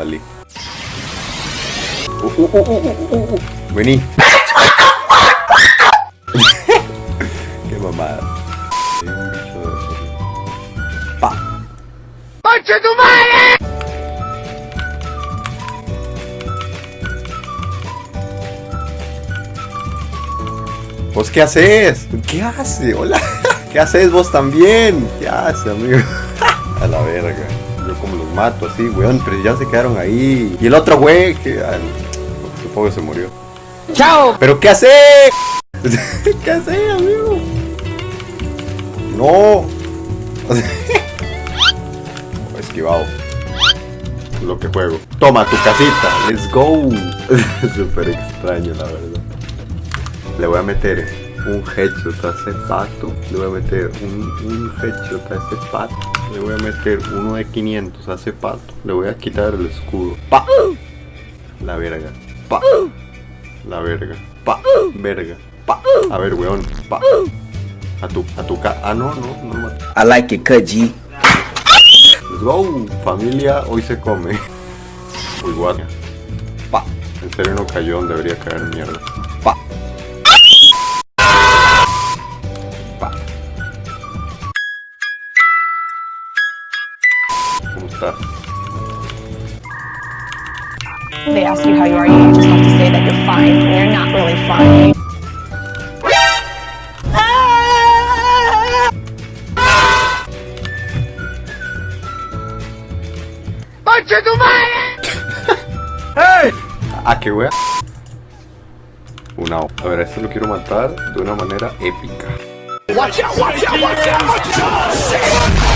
Uh, uh, uh, uh, uh, uh, uh. Vení. Qué mamada. Hay un bicho de- Pa. ¿Vos qué haces? ¿Qué hace? Hola. ¿Qué haces vos también? ¿Qué hace, amigo? A la verga. Yo como los mato así, weón, pero ya se quedaron ahí. Y el otro güey, que ah, supongo que se murió. ¡Chao! ¿Pero qué hace? ¿Qué hace, amigo? No. Esquivado. Lo que juego. Toma tu casita. Let's go. Súper extraño, la verdad. Le voy a meter un headshot a ese pato. Le voy a meter un, un headshot a ese pato. Le voy a meter uno de 500 a ese pato. Le voy a quitar el escudo. Pa. La verga. Pa. La verga. Pa. Verga. Pa. A ver, weón. Pa. A tu, a tu ca... Ah, no, no, no me I like it, G. Let's go, familia, hoy se come. Uy, what? Pa. En serio no cayó donde debería caer mierda. ¿Cómo estás? They ask you how you are, you just have to say that you're fine you're not really fine. Ah, qué wea. Una. A ver, a este lo quiero matar de una manera épica. Watch out, watch out, watch out, watch out!